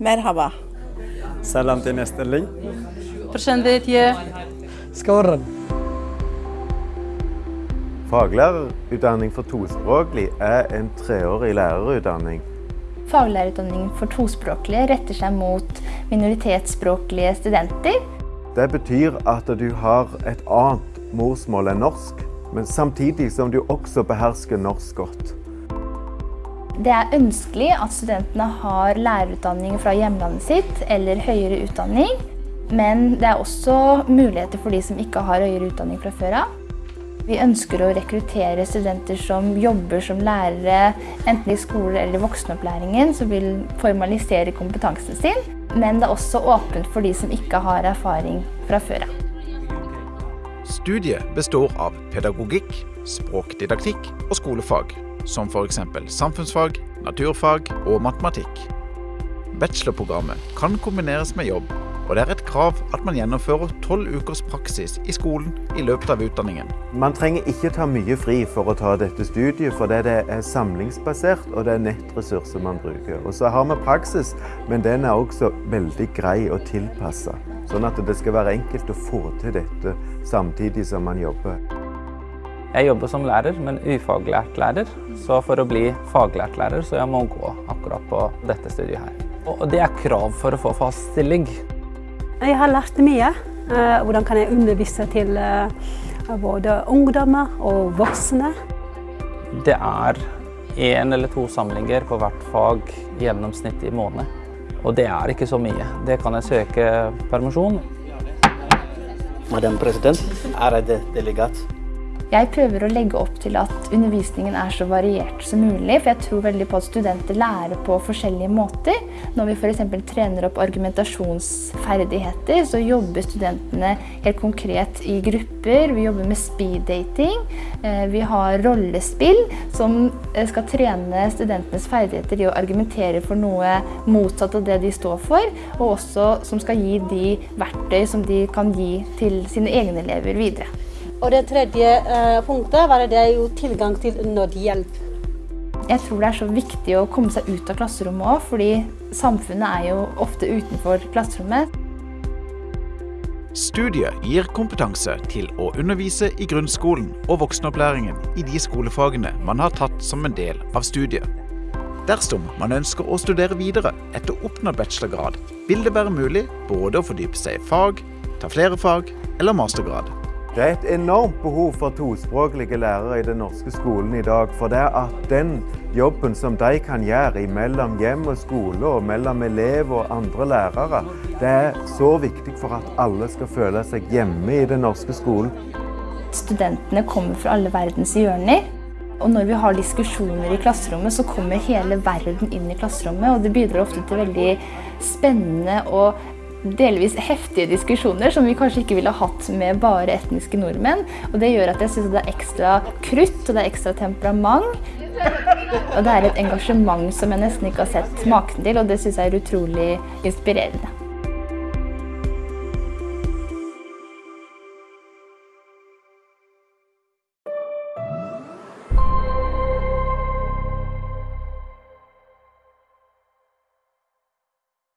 Merhaba. Salam til nesteling. Përshëndetje. Skåren. Faglærerutdanning for tospråklig er en treårig lærerutdanning. Faglærerutdanningen for tospråklige retter seg mot minoritetsspråklige studenter. Det betyr at du har et annet morsmål enn norsk, men samtidig som du også behersker norsk godt. Det er ønskelig at studentene har lærerutdanning fra hjemlandet sitt eller høyere utdanning. Men det er også muligheter for de som ikke har høyere utdanning fra før av. Vi ønsker å rekruttere studenter som jobber som lærere, enten i skole eller i voksenopplæringen, som vil formalisere kompetansen sin. Men det er også åpent for de som ikke har erfaring fra før av. Studiet består av pedagogikk, språkdidaktikk og skolefag, som f.eks. samfunnsfag, naturfag og matematikk. Bachelorprogrammet kan kombineres med jobb, og det er et krav at man gjennomfører tolv ukers praksis i skolen i løpet av utdanningen. Man trenger ikke ta mye fri for å ta dette studiet, for det er samlingsbasert og det er nettressurser man bruker. Og så har vi praksis, men den er også veldig grei å tilpasse. Sånn at det skal være enkelt å få til dette samtidig som man jobber. Jeg jobber som lærer, men ufaglært lærer. Så for å bli faglært lærer, så jeg må gå akkurat på dette studiet her. Og det er krav for å få fast stilling. Jeg har lært mye. Hvordan kan jeg undervise til både ungdommer og voksne. Det er én eller to samlinger på hvert fag gjennomsnitt i måned. Og det er ikke så mye. Det kan jeg søke permisjon. Madam president, ærede delegat. Jeg prøver å legge opp til at undervisningen er så variert som mulig, for jeg tror veldig på at studenter lærer på forskjellige måter. Når vi f.eks. trener opp argumentasjonsferdigheter, så jobber studentene helt konkret i grupper. Vi jobber med speeddating. Vi har rollespill som skal trene studentenes ferdigheter i å argumentere for noe motsatt av det de står for, og også som skal gi de verktøy som de kan gi til sine egne elever videre. Og det tredje eh, punktet var det jo tilgang til nødhjelp. Jeg tror det er så viktig å komme seg ut av klasserommet òg, fordi samfunnet er jo ofte utenfor klasserommet. Studiet gir kompetanse til å undervise i grunnskolen og voksenopplæringen i de skolefagene man har tatt som en del av studiet. Dersom man ønsker å studere videre etter oppnådd bachelorgrad, vil det være mulig både å fordype seg i fag, ta flere fag eller mastergrad. Det er et enormt behov for tospråklige lærere i den norske skolen i dag. For det er at den jobben som de kan gjøre mellom hjem og skole, og mellom elev og andre lærere, det er så viktig for at alle skal føle seg hjemme i den norske skolen. Studentene kommer fra alle verdens hjørner. Og når vi har diskusjoner i klasserommet, så kommer hele verden inn i klasserommet. Og det bidrar ofte til veldig spennende og delvis heftige diskusjoner som vi kanskje ikke ville hatt med bare etniske nordmenn. Og det gjør at jeg syns det er ekstra krutt og det er ekstra temperament. Og det er et engasjement som jeg nesten ikke har sett maken til, og det syns jeg er utrolig inspirerende.